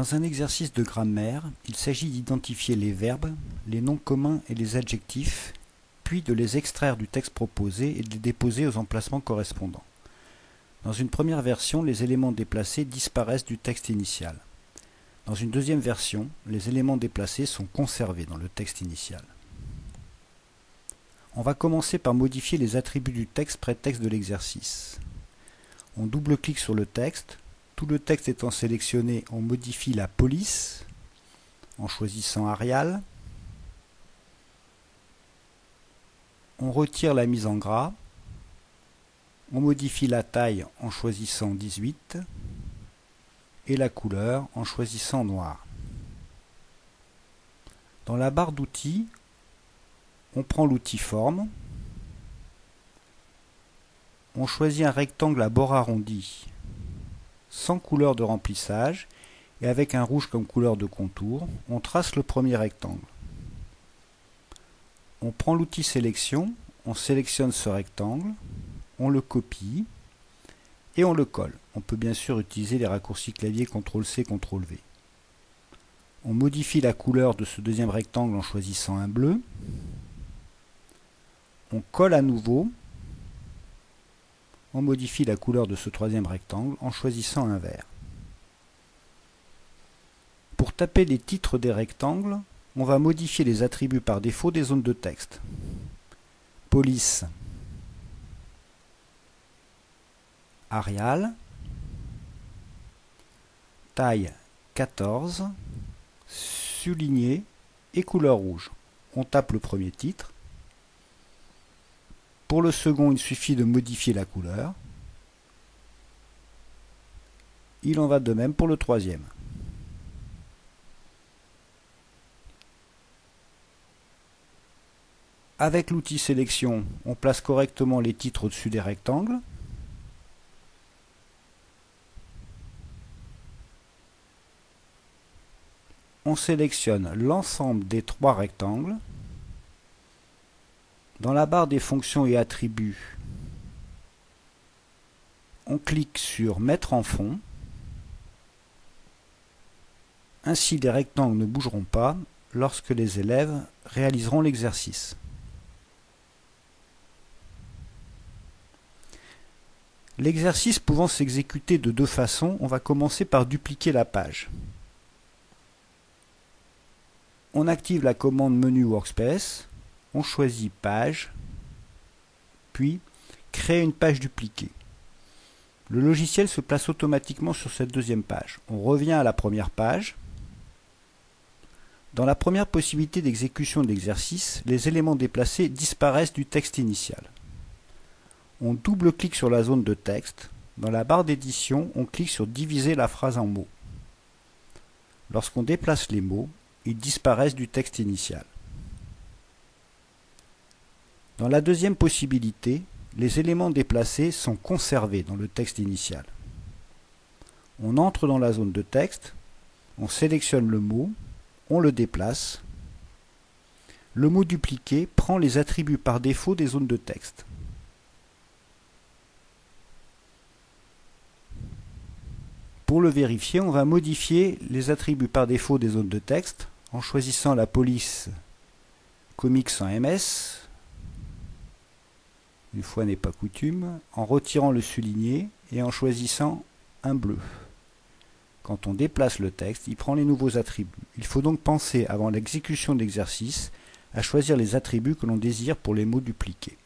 Dans un exercice de grammaire, il s'agit d'identifier les verbes, les noms communs et les adjectifs, puis de les extraire du texte proposé et de les déposer aux emplacements correspondants. Dans une première version, les éléments déplacés disparaissent du texte initial. Dans une deuxième version, les éléments déplacés sont conservés dans le texte initial. On va commencer par modifier les attributs du texte prétexte de l'exercice. On double-clique sur le texte, tout le texte étant sélectionné, on modifie la police en choisissant Arial. On retire la mise en gras. On modifie la taille en choisissant 18 et la couleur en choisissant noir. Dans la barre d'outils, on prend l'outil forme, on choisit un rectangle à bord arrondi sans couleur de remplissage et avec un rouge comme couleur de contour, on trace le premier rectangle. On prend l'outil sélection, on sélectionne ce rectangle, on le copie et on le colle. On peut bien sûr utiliser les raccourcis clavier CTRL-C, CTRL-V. On modifie la couleur de ce deuxième rectangle en choisissant un bleu. On colle à nouveau on modifie la couleur de ce troisième rectangle en choisissant un vert. Pour taper les titres des rectangles, on va modifier les attributs par défaut des zones de texte. Police, Arial, taille 14, souligné et couleur rouge. On tape le premier titre. Pour le second, il suffit de modifier la couleur. Il en va de même pour le troisième. Avec l'outil sélection, on place correctement les titres au-dessus des rectangles. On sélectionne l'ensemble des trois rectangles. Dans la barre des fonctions et attributs, on clique sur Mettre en fond. Ainsi, les rectangles ne bougeront pas lorsque les élèves réaliseront l'exercice. L'exercice pouvant s'exécuter de deux façons, on va commencer par dupliquer la page. On active la commande menu Workspace on choisit Page, puis Créer une page dupliquée. Le logiciel se place automatiquement sur cette deuxième page. On revient à la première page. Dans la première possibilité d'exécution de l'exercice, les éléments déplacés disparaissent du texte initial. On double-clique sur la zone de texte. Dans la barre d'édition, on clique sur Diviser la phrase en mots. Lorsqu'on déplace les mots, ils disparaissent du texte initial. Dans la deuxième possibilité, les éléments déplacés sont conservés dans le texte initial. On entre dans la zone de texte, on sélectionne le mot, on le déplace. Le mot dupliqué prend les attributs par défaut des zones de texte. Pour le vérifier, on va modifier les attributs par défaut des zones de texte en choisissant la police comics en MS, une fois n'est pas coutume, en retirant le souligné et en choisissant un bleu. Quand on déplace le texte, il prend les nouveaux attributs. Il faut donc penser, avant l'exécution de l'exercice, à choisir les attributs que l'on désire pour les mots dupliqués.